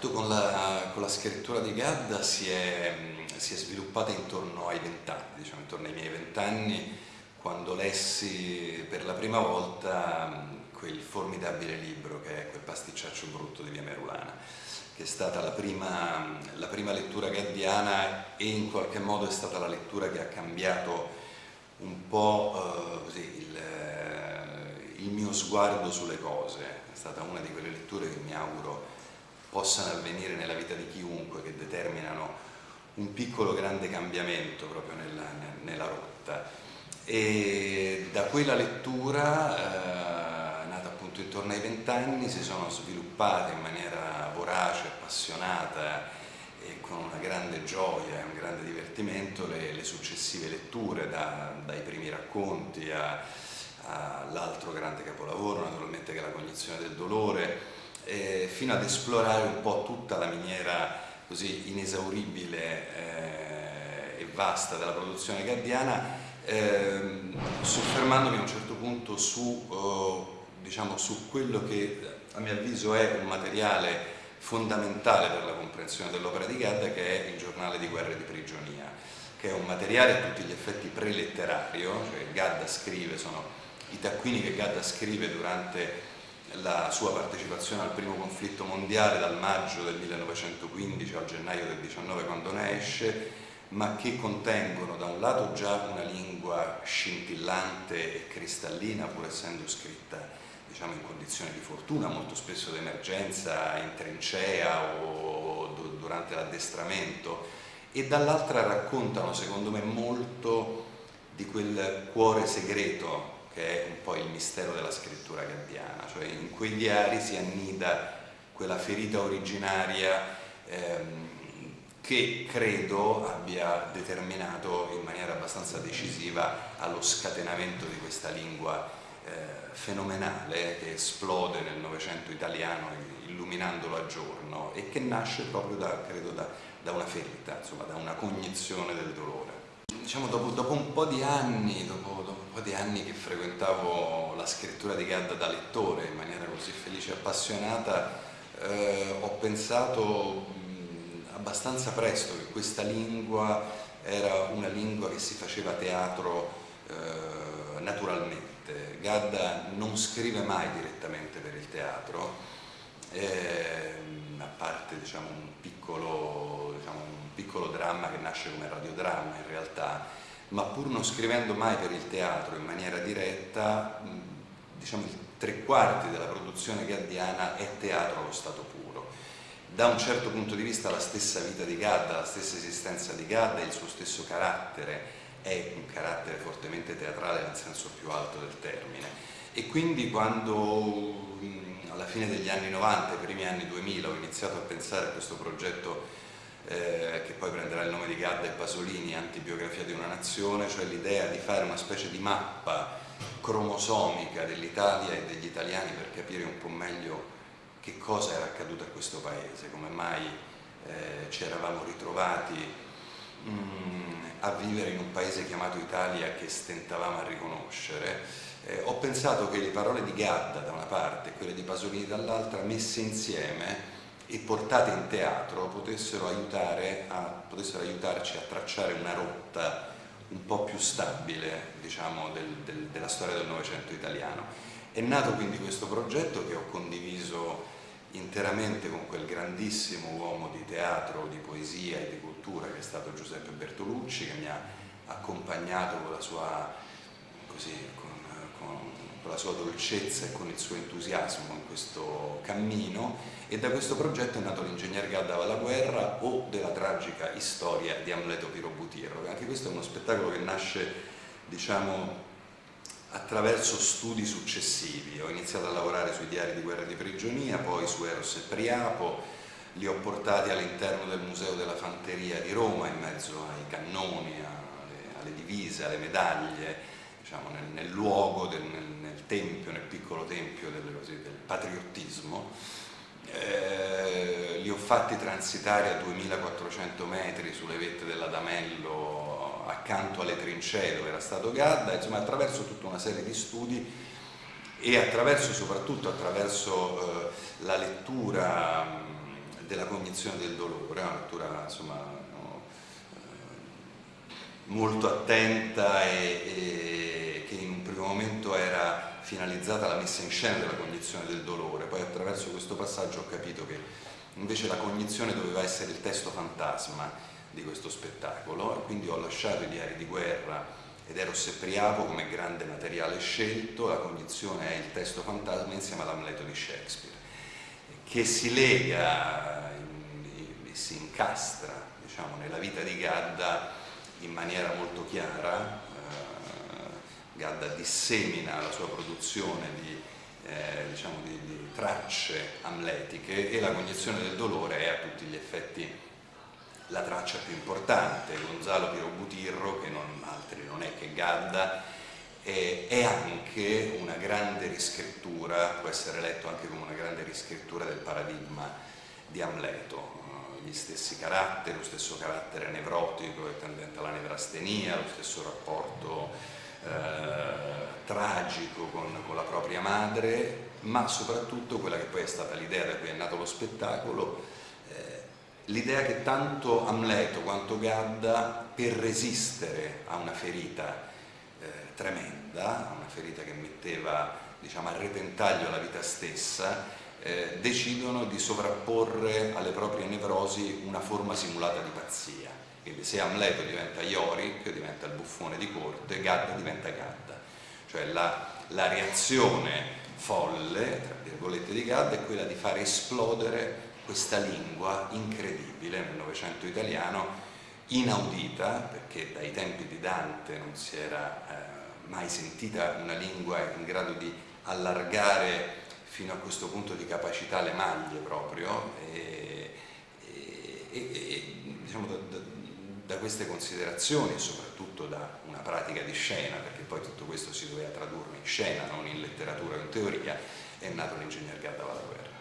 contatto con la, con la scrittura di Gadda si è, si è sviluppata intorno ai vent'anni, diciamo intorno ai miei vent'anni, quando lessi per la prima volta quel formidabile libro che è quel pasticciaccio brutto di Via Merulana, che è stata la prima, la prima lettura gaddiana e in qualche modo è stata la lettura che ha cambiato un po' eh, così, il, il mio sguardo sulle cose, è stata una di quelle letture che mi auguro possano avvenire nella vita di chiunque, che determinano un piccolo grande cambiamento proprio nella, nella rotta. E da quella lettura, eh, nata appunto intorno ai vent'anni, si sono sviluppate in maniera vorace, appassionata e con una grande gioia e un grande divertimento le, le successive letture, da, dai primi racconti all'altro grande capolavoro, naturalmente che è la cognizione del dolore, eh, fino ad esplorare un po' tutta la miniera così inesauribile eh, e vasta della produzione gaddiana, eh, soffermandomi a un certo punto su, oh, diciamo, su quello che a mio avviso è un materiale fondamentale per la comprensione dell'opera di Gadda che è il giornale di guerra e di prigionia che è un materiale a tutti gli effetti preletterario, cioè Gadda scrive, sono i taccuini che Gadda scrive durante la sua partecipazione al primo conflitto mondiale dal maggio del 1915 al gennaio del 19 quando ne esce, ma che contengono da un lato già una lingua scintillante e cristallina pur essendo scritta diciamo, in condizioni di fortuna, molto spesso d'emergenza, in trincea o durante l'addestramento e dall'altra raccontano secondo me molto di quel cuore segreto che è un po' il mistero della scrittura gaddiana, cioè in quei diari si annida quella ferita originaria ehm, che credo abbia determinato in maniera abbastanza decisiva allo scatenamento di questa lingua eh, fenomenale che esplode nel Novecento italiano illuminandolo a giorno e che nasce proprio da, credo, da, da una ferita, insomma, da una cognizione del dolore diciamo, dopo, dopo, un po' di anni, dopo, dopo, un po' di anni che frequentavo la scrittura di Gadda da lettore in maniera così felice e appassionata, eh, ho pensato mh, abbastanza presto che questa lingua era una lingua che si faceva teatro eh, naturalmente. Gadda non scrive mai direttamente per il teatro, eh, a parte diciamo, un piccolo, diciamo, piccolo dramma che nasce come radiodramma in realtà, ma pur non scrivendo mai per il teatro in maniera diretta, diciamo tre quarti della produzione gaddiana è teatro allo stato puro. Da un certo punto di vista la stessa vita di Gadda, la stessa esistenza di Gadda, il suo stesso carattere è un carattere fortemente teatrale nel senso più alto del termine e quindi quando alla fine degli anni 90, i primi anni 2000 ho iniziato a pensare a questo progetto eh, che poi prenderà il nome di Gadda e Pasolini, Antibiografia di una nazione, cioè l'idea di fare una specie di mappa cromosomica dell'Italia e degli italiani per capire un po' meglio che cosa era accaduto a questo paese, come mai eh, ci eravamo ritrovati a vivere in un paese chiamato Italia che stentavamo a riconoscere. Eh, ho pensato che le parole di Gadda da una parte e quelle di Pasolini dall'altra messe insieme e portate in teatro potessero, a, potessero aiutarci a tracciare una rotta un po' più stabile diciamo, del, del, della storia del Novecento italiano. È nato quindi questo progetto che ho condiviso interamente con quel grandissimo uomo di teatro, di poesia e di cultura che è stato Giuseppe Bertolucci che mi ha accompagnato con la sua, così, con, con, con la sua dolcezza e con il suo entusiasmo in questo cammino e da questo progetto è nato l'ingegner Gadda va alla guerra o della tragica storia di Amleto Pirobutirro. Anche questo è uno spettacolo che nasce diciamo, attraverso studi successivi. Ho iniziato a lavorare sui diari di guerra e di prigionia, poi su Eros e Priapo, li ho portati all'interno del Museo della Fanteria di Roma in mezzo ai cannoni, alle, alle divise, alle medaglie, diciamo, nel, nel, luogo, del, nel, nel, tempio, nel piccolo tempio del, del patriottismo. Eh, li ho fatti transitare a 2400 metri sulle vette dell'Adamello accanto alle trincee dove era stato Gadda, insomma attraverso tutta una serie di studi e attraverso, soprattutto attraverso eh, la lettura della cognizione del dolore, una lettura insomma, no, eh, molto attenta e, e, che in un primo momento era finalizzata alla messa in scena della cognizione del dolore, poi attraverso questo passaggio ho capito che invece la cognizione doveva essere il testo fantasma di questo spettacolo e quindi ho lasciato i diari di guerra ed Eros e Priapo come grande materiale scelto, la cognizione è il testo fantasma insieme all'Amleto di Shakespeare, che si lega si incastra diciamo, nella vita di Gadda in maniera molto chiara, eh, Gadda dissemina la sua produzione di, eh, diciamo di, di tracce amletiche e la cognizione del dolore è a tutti gli effetti la traccia più importante, Gonzalo Piero Butirro, che non, altri non è che Gadda, è, anche una grande riscrittura, può essere letto anche come una grande riscrittura del paradigma di Amleto, gli stessi caratteri, lo stesso carattere nevrotico e tendente alla nevrastenia, lo stesso rapporto eh, tragico con, con, la propria madre, ma soprattutto quella che poi è stata l'idea da cui è nato lo spettacolo, l'idea che tanto Amleto quanto Gadda per resistere a una ferita eh, tremenda, una ferita che metteva diciamo, a repentaglio la vita stessa, eh, decidono di sovrapporre alle proprie nevrosi una forma simulata di pazzia. Quindi se Amleto diventa Yorick, diventa il buffone di corte, Gadda diventa Gadda. Cioè la, la reazione folle, tra virgolette, di Gadda è quella di far esplodere questa lingua incredibile nel Novecento italiano, inaudita, perché dai tempi di Dante non si era eh, mai sentita una lingua in grado di allargare fino a questo punto di capacità le maglie proprio. E, e, e diciamo da, da, da, queste considerazioni e soprattutto da una pratica di scena perché poi tutto questo si doveva tradurre in scena non in letteratura o in teoria è nato l'ingegner Gadda Valaguerra